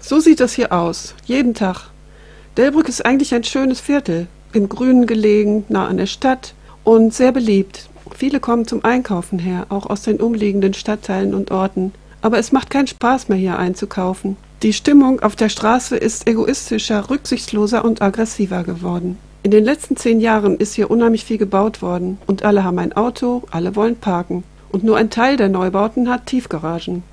So sieht das hier aus, jeden Tag. Delbrück ist eigentlich ein schönes Viertel, im Grünen gelegen, nah an der Stadt und sehr beliebt. Viele kommen zum Einkaufen her, auch aus den umliegenden Stadtteilen und Orten. Aber es macht keinen Spaß mehr hier einzukaufen. Die Stimmung auf der Straße ist egoistischer, rücksichtsloser und aggressiver geworden. In den letzten zehn Jahren ist hier unheimlich viel gebaut worden und alle haben ein Auto, alle wollen parken. Und nur ein Teil der Neubauten hat Tiefgaragen.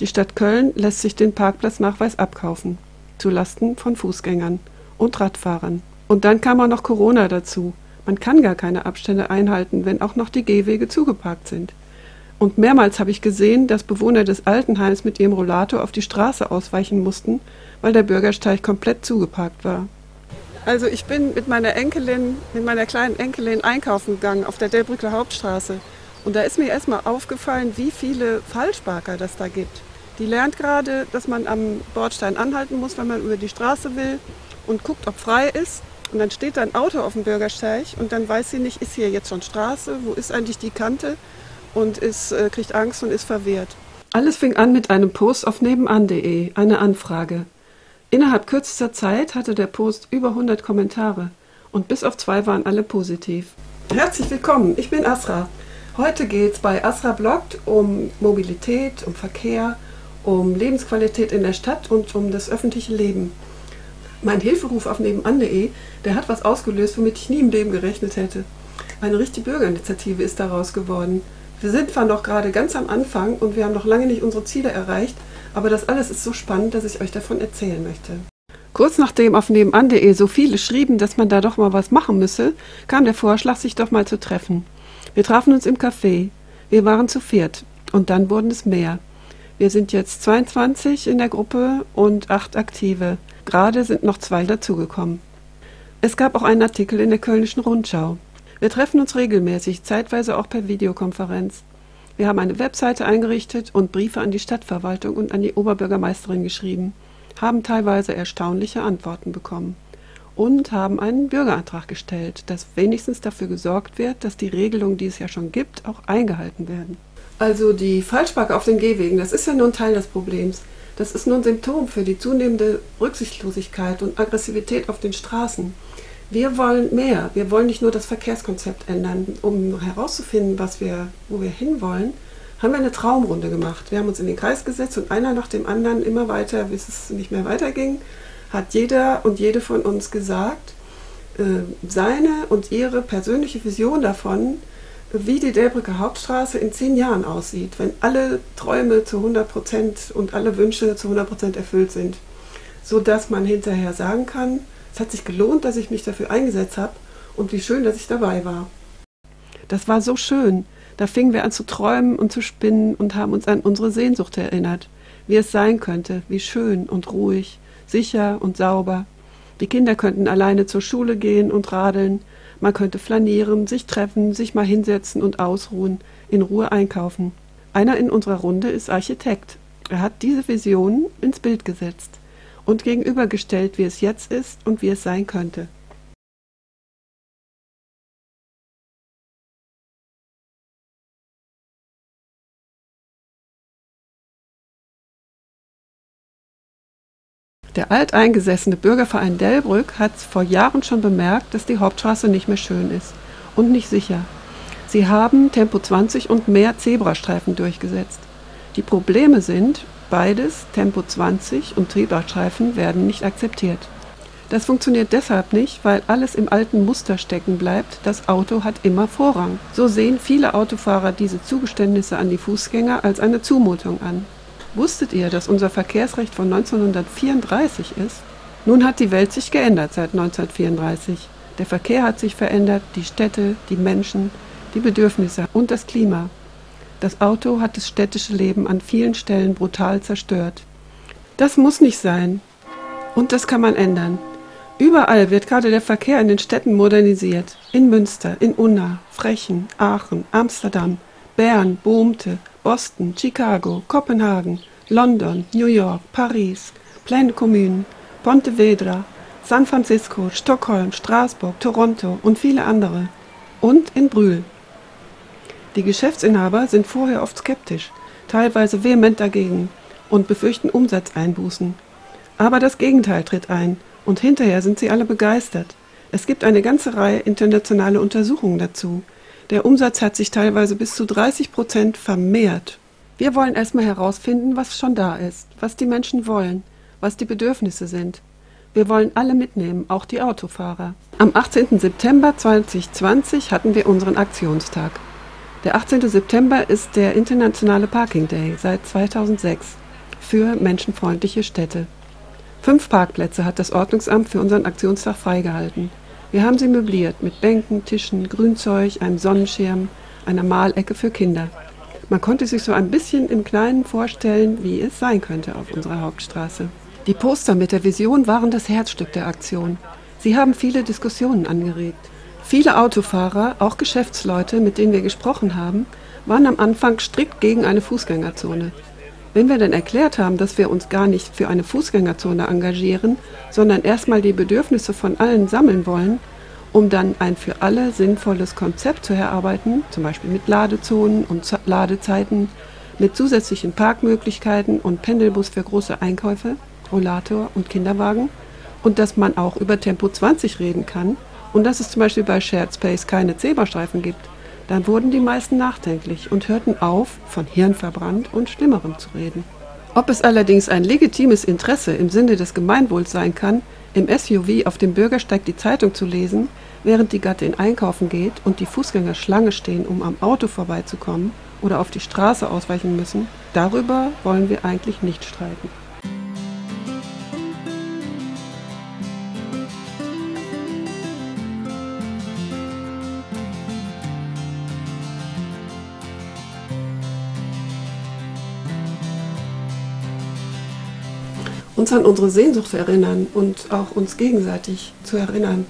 Die Stadt Köln lässt sich den Parkplatznachweis abkaufen, zulasten von Fußgängern und Radfahrern. Und dann kam auch noch Corona dazu. Man kann gar keine Abstände einhalten, wenn auch noch die Gehwege zugeparkt sind. Und mehrmals habe ich gesehen, dass Bewohner des Altenheims mit ihrem Rollator auf die Straße ausweichen mussten, weil der Bürgersteig komplett zugeparkt war. Also ich bin mit meiner Enkelin, mit meiner kleinen Enkelin einkaufen gegangen auf der Delbrücker Hauptstraße. Und da ist mir erstmal aufgefallen, wie viele Falschparker das da gibt. Die lernt gerade, dass man am Bordstein anhalten muss, wenn man über die Straße will und guckt, ob frei ist. Und dann steht da ein Auto auf dem Bürgersteig und dann weiß sie nicht, ist hier jetzt schon Straße, wo ist eigentlich die Kante und ist, äh, kriegt Angst und ist verwehrt. Alles fing an mit einem Post auf nebenan.de, eine Anfrage. Innerhalb kürzester Zeit hatte der Post über 100 Kommentare und bis auf zwei waren alle positiv. Herzlich willkommen, ich bin Asra. Heute geht es bei Asra Bloggt um Mobilität, um Verkehr, um Lebensqualität in der Stadt und um das öffentliche Leben. Mein Hilferuf auf nebenan.de, der hat was ausgelöst, womit ich nie im Leben gerechnet hätte. Eine richtige Bürgerinitiative ist daraus geworden. Wir sind zwar noch gerade ganz am Anfang und wir haben noch lange nicht unsere Ziele erreicht, aber das alles ist so spannend, dass ich euch davon erzählen möchte. Kurz nachdem auf nebenan.de so viele schrieben, dass man da doch mal was machen müsse, kam der Vorschlag, sich doch mal zu treffen. Wir trafen uns im Café. Wir waren zu viert und dann wurden es mehr. Wir sind jetzt 22 in der Gruppe und acht Aktive. Gerade sind noch zwei dazugekommen. Es gab auch einen Artikel in der Kölnischen Rundschau. Wir treffen uns regelmäßig, zeitweise auch per Videokonferenz. Wir haben eine Webseite eingerichtet und Briefe an die Stadtverwaltung und an die Oberbürgermeisterin geschrieben, haben teilweise erstaunliche Antworten bekommen und haben einen Bürgerantrag gestellt, dass wenigstens dafür gesorgt wird, dass die Regelungen, die es ja schon gibt, auch eingehalten werden. Also die Falschparker auf den Gehwegen, das ist ja nur ein Teil des Problems. Das ist nur ein Symptom für die zunehmende Rücksichtslosigkeit und Aggressivität auf den Straßen. Wir wollen mehr. Wir wollen nicht nur das Verkehrskonzept ändern. Um herauszufinden, was wir, wo wir hinwollen, haben wir eine Traumrunde gemacht. Wir haben uns in den Kreis gesetzt und einer nach dem anderen immer weiter, bis es nicht mehr weiterging, hat jeder und jede von uns gesagt, äh, seine und ihre persönliche Vision davon, wie die Delbrücker Hauptstraße in zehn Jahren aussieht, wenn alle Träume zu 100 Prozent und alle Wünsche zu 100 Prozent erfüllt sind, so dass man hinterher sagen kann, es hat sich gelohnt, dass ich mich dafür eingesetzt habe und wie schön, dass ich dabei war. Das war so schön. Da fingen wir an zu träumen und zu spinnen und haben uns an unsere Sehnsucht erinnert, wie es sein könnte, wie schön und ruhig, sicher und sauber. Die Kinder könnten alleine zur Schule gehen und radeln, man könnte flanieren, sich treffen, sich mal hinsetzen und ausruhen, in Ruhe einkaufen. Einer in unserer Runde ist Architekt. Er hat diese Vision ins Bild gesetzt und gegenübergestellt, wie es jetzt ist und wie es sein könnte. Der alteingesessene Bürgerverein Delbrück hat vor Jahren schon bemerkt, dass die Hauptstraße nicht mehr schön ist und nicht sicher. Sie haben Tempo 20 und mehr Zebrastreifen durchgesetzt. Die Probleme sind, beides, Tempo 20 und Zebrastreifen, werden nicht akzeptiert. Das funktioniert deshalb nicht, weil alles im alten Muster stecken bleibt. Das Auto hat immer Vorrang. So sehen viele Autofahrer diese Zugeständnisse an die Fußgänger als eine Zumutung an. Wusstet ihr, dass unser Verkehrsrecht von 1934 ist? Nun hat die Welt sich geändert seit 1934. Der Verkehr hat sich verändert, die Städte, die Menschen, die Bedürfnisse und das Klima. Das Auto hat das städtische Leben an vielen Stellen brutal zerstört. Das muss nicht sein. Und das kann man ändern. Überall wird gerade der Verkehr in den Städten modernisiert. In Münster, in Unna, Frechen, Aachen, Amsterdam, Bern, Boomte, Boston, Chicago, Kopenhagen, London, New York, Paris, Pleine Commune, Pontevedra, San Francisco, Stockholm, Straßburg, Toronto und viele andere. Und in Brühl. Die Geschäftsinhaber sind vorher oft skeptisch, teilweise vehement dagegen und befürchten Umsatzeinbußen. Aber das Gegenteil tritt ein und hinterher sind sie alle begeistert. Es gibt eine ganze Reihe internationale Untersuchungen dazu. Der Umsatz hat sich teilweise bis zu 30 Prozent vermehrt. Wir wollen erstmal herausfinden, was schon da ist, was die Menschen wollen, was die Bedürfnisse sind. Wir wollen alle mitnehmen, auch die Autofahrer. Am 18. September 2020 hatten wir unseren Aktionstag. Der 18. September ist der internationale Parking Day seit 2006 für menschenfreundliche Städte. Fünf Parkplätze hat das Ordnungsamt für unseren Aktionstag freigehalten. Wir haben sie möbliert mit Bänken, Tischen, Grünzeug, einem Sonnenschirm, einer Malecke für Kinder. Man konnte sich so ein bisschen im Kleinen vorstellen, wie es sein könnte auf unserer Hauptstraße. Die Poster mit der Vision waren das Herzstück der Aktion. Sie haben viele Diskussionen angeregt. Viele Autofahrer, auch Geschäftsleute, mit denen wir gesprochen haben, waren am Anfang strikt gegen eine Fußgängerzone. Wenn wir dann erklärt haben, dass wir uns gar nicht für eine Fußgängerzone engagieren, sondern erstmal die Bedürfnisse von allen sammeln wollen, um dann ein für alle sinnvolles Konzept zu erarbeiten, zum Beispiel mit Ladezonen und Ladezeiten, mit zusätzlichen Parkmöglichkeiten und Pendelbus für große Einkäufe, Rollator und Kinderwagen und dass man auch über Tempo 20 reden kann und dass es zum Beispiel bei Shared Space keine Zebrastreifen gibt, dann wurden die meisten nachdenklich und hörten auf, von Hirnverbrannt und Schlimmerem zu reden. Ob es allerdings ein legitimes Interesse im Sinne des Gemeinwohls sein kann, im SUV auf dem Bürgersteig die Zeitung zu lesen, während die Gattin einkaufen geht und die Fußgänger Schlange stehen, um am Auto vorbeizukommen oder auf die Straße ausweichen müssen, darüber wollen wir eigentlich nicht streiten. Uns an unsere Sehnsucht erinnern und auch uns gegenseitig zu erinnern.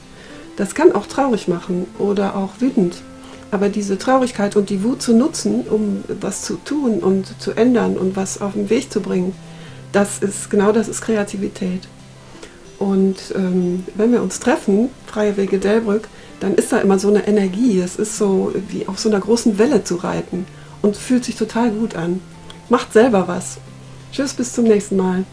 Das kann auch traurig machen oder auch wütend. Aber diese Traurigkeit und die Wut zu nutzen, um was zu tun und zu ändern und was auf den Weg zu bringen, das ist genau das ist Kreativität. Und ähm, wenn wir uns treffen, Freie Wege Delbrück, dann ist da immer so eine Energie. Es ist so wie auf so einer großen Welle zu reiten und fühlt sich total gut an. Macht selber was. Tschüss, bis zum nächsten Mal.